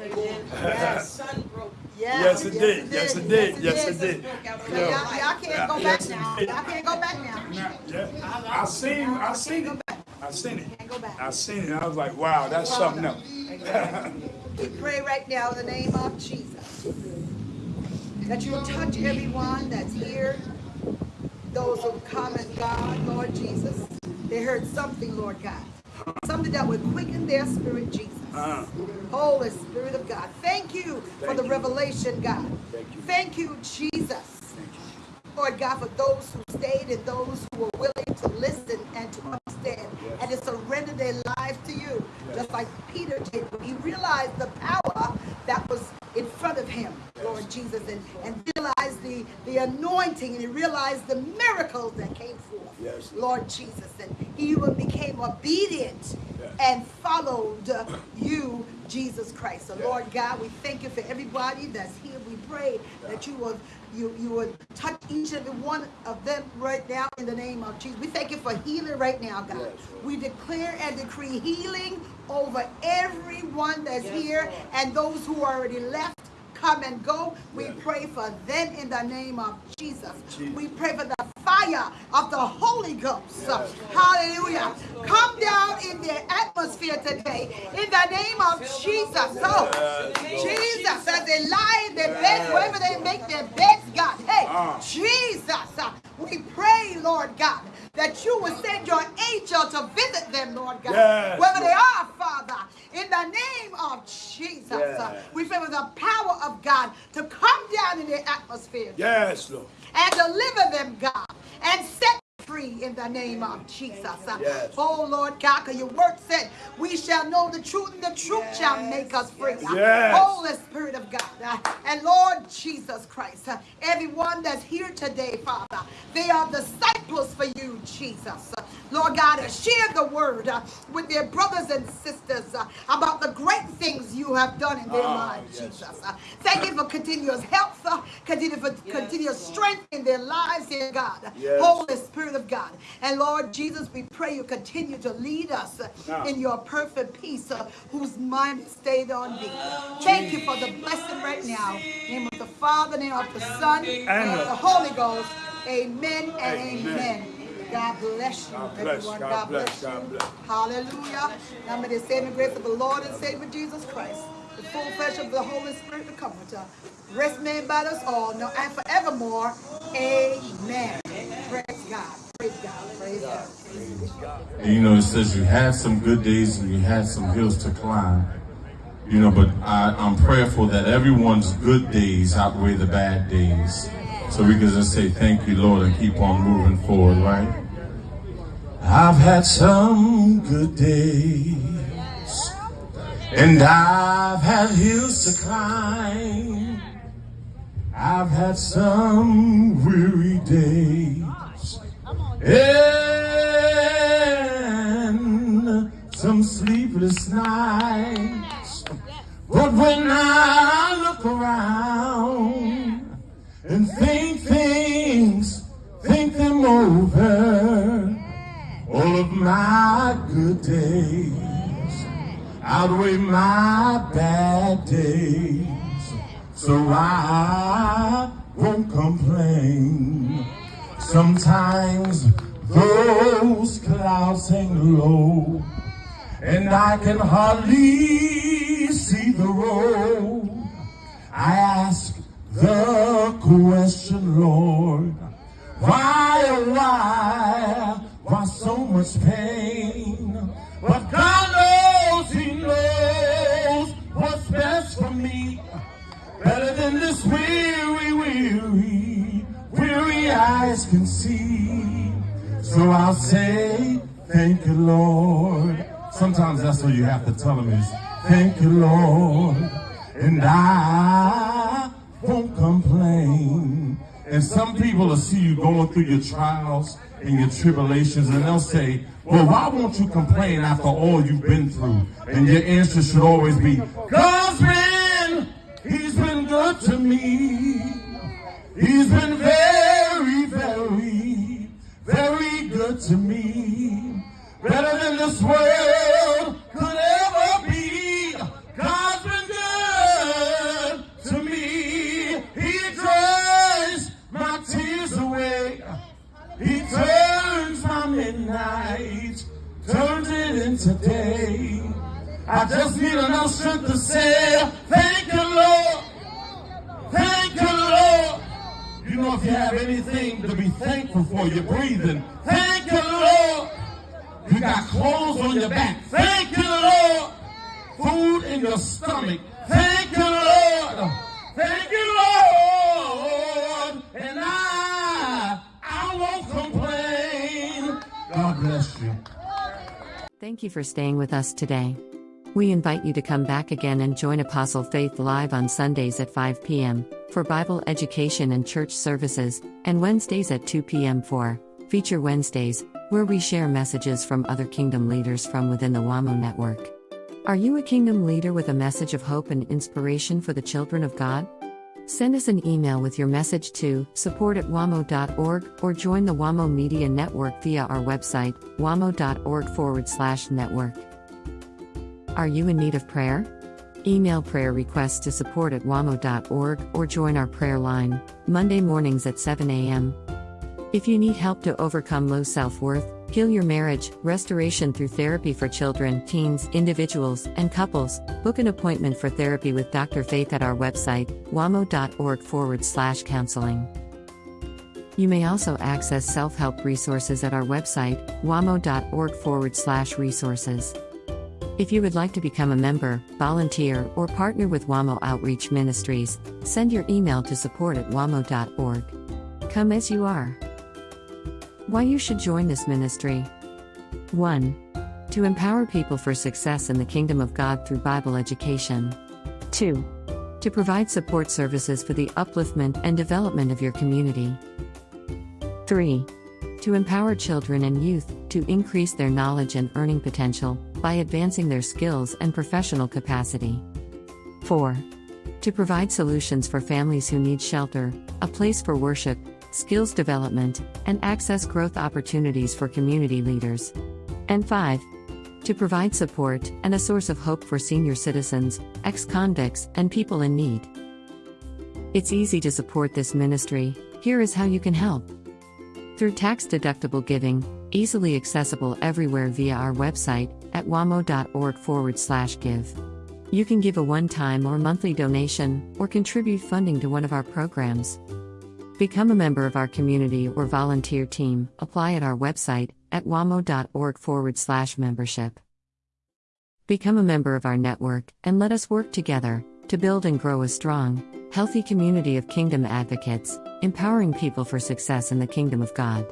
Yes. Sun broke. Yes, it did. Yes, it did. Yes, it did. So y'all, y'all can't go back now. Y'all can't go back now. Now, yeah, I seen, I seen it. I seen it. Can't go back. I seen it. I was like, wow, that's something else. We pray right now in the name of Jesus that you will touch everyone that's here, those who come and God, Lord Jesus. They heard something, Lord God, something that would quicken their spirit, Jesus. Uh, Holy Spirit of God, thank you for the you. revelation, God. Thank you. Thank you, Jesus. Lord God, for those who stayed and those who were willing to listen and to understand and to surrender their lives to you, yes. just like Peter did when he realized the power that was in front of him, yes. Lord Jesus, and, and realized the, the anointing and he realized the miracles that came forth, yes. Lord Jesus. And he even became obedient and followed you, Jesus Christ. So, Lord God, we thank you for everybody that's here. We pray that you will you, you would touch each and every one of them right now in the name of Jesus. We thank you for healing right now, God. We declare and decree healing over everyone that's here and those who already left come and go. We pray for them in the name of Jesus. We pray for the fire of the Holy Ghost. Hallelujah. Come down in the atmosphere today in the name of Jesus. Oh, Jesus, as they lie in their beds, wherever they make their beds, God. Hey, Jesus, uh, we pray, Lord God, that you will send your angel to visit them, Lord God. Yes, Wherever they are, Father, in the name of Jesus. uh, Yes. we pray for the power of God to come down in the atmosphere Yes, Lord. and deliver them, God, and set free in the name of Jesus. Yes. Oh Lord God, 'cause your word said, we shall know the truth, and the truth shall make us free. Yes. Holy Spirit of God. And Lord Jesus Christ, everyone that's here today, Father, they are disciples for you, Jesus. Lord God, uh, share the word uh, with their brothers and sisters uh, about the great things you have done in their Ah, lives, yes. Jesus. Uh, Thank you for continuous health, uh, continue for continuous strength in their lives, dear God. Yes. Holy Spirit of God. And Lord Jesus, we pray you continue to lead us uh, Now. in your perfect peace, uh, whose mind is stayed on thee. Thank you for the blessing right now. In the name of the Father, in the name of the Son, and of the Holy Ghost. Amen and Amen. amen. God bless you, God bless, everyone. God bless, you. God bless. Hallelujah. Now may the saving grace of the Lord and Savior Jesus Christ, the full flesh of the Holy Spirit, the Comforter, rest made by us all, now and forevermore. Amen. Praise God. Praise God. Praise God. And, you know, it says you had some good days and you had some hills to climb. You know, but I, I'm prayerful that everyone's good days outweigh the bad days. So we can just say thank you, Lord, and keep on moving forward, right? I've had some good days, and I've had hills to climb. I've had some weary days, and some sleepless nights. But when I look around and think things, think them over, all of my good days outweigh my bad days. So I won't complain. Sometimes those clouds hang low, and I can hardly see the road. I ask the question, Lord, why, oh why, much pain? But God knows, He knows what's best for me. Better than this weary, weary, weary eyes can see. So I'll say, thank you, Lord. Sometimes that's what you have to tell him is, thank you, Lord. And I won't complain. And some people will see you going through your trials and your tribulations, and they'll say, well, why won't you complain after all you've been through? And your answer should always be, God's been, He's been good to me. He's been very, very, very good to me. Better than this world turns my midnight, turns it into day. I just need enough strength to say, thank you, Lord. Thank you, Lord. You know, if you have anything to be thankful for, you're breathing. Thank you, Lord. You got clothes on your back. Thank you, Lord. Food in your stomach. Thank you, Lord. Thank you, Lord. And I, I won't complain. Bless you. Thank you for staying with us today. We invite you to come back again and join Apostle Faith Live on Sundays at 5 p.m. for Bible education and church services, and Wednesdays at 2 p.m. for Feature Wednesdays, where we share messages from other kingdom leaders from within the WAMO network. Are you a kingdom leader with a message of hope and inspiration for the children of God? Send us an email with your message to support at wamo.org or join the WAMO Media Network via our website, wamo.org forward slash network. Are you in need of prayer? Email prayer requests to support at wamo.org or join our prayer line, Monday mornings at 7 a.m. If you need help to overcome low self worth, heal your marriage, restoration through therapy for children, teens, individuals, and couples, book an appointment for therapy with Dr. Faith at our website, wamo.org forward slash counseling. You may also access self help resources at our website, wamo.org forward slash resources. If you would like to become a member, volunteer, or partner with WAMO Outreach Ministries, send your email to support at wamo.org. Come as you are. Why you should join this ministry 1. To empower people for success in the kingdom of God through Bible education. 2. To provide support services for the upliftment and development of your community. 3. To empower children and youth to increase their knowledge and earning potential by advancing their skills and professional capacity. 4. To provide solutions for families who need shelter, a place for worship, skills development, and access growth opportunities for community leaders. And 5. To provide support and a source of hope for senior citizens, ex convicts, and people in need. It's easy to support this ministry. Here is how you can help. Through tax deductible giving, easily accessible everywhere via our website at wamo.org forward slash give. You can give a one time or monthly donation or contribute funding to one of our programs. Become a member of our community or volunteer team. Apply at our website at wamo.org forward slash membership. Become a member of our network and let us work together to build and grow a strong, healthy community of kingdom advocates, empowering people for success in the kingdom of God.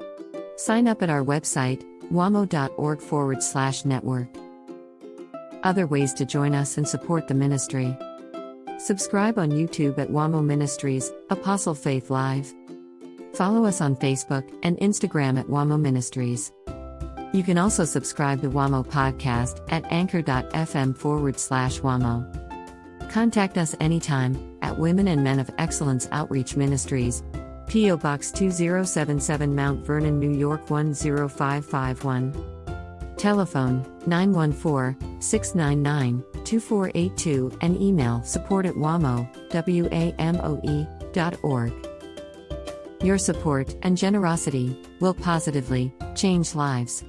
Sign up at our website, wamo.org forward slash network. Other ways to join us and support the ministry. Subscribe on YouTube at WAMO Ministries, Apostle Faith Live. Follow us on Facebook and Instagram at WAMO Ministries. You can also subscribe to WAMO Podcast at anchor.fm forward slash WAMO. Contact us anytime at Women and Men of Excellence Outreach Ministries, P.O. Box 2077 Mount Vernon, New York 10551. Telephone 914 699 2482 and email support at wamo, W-A-M-O-E, dot org. Your support and generosity will positively change lives.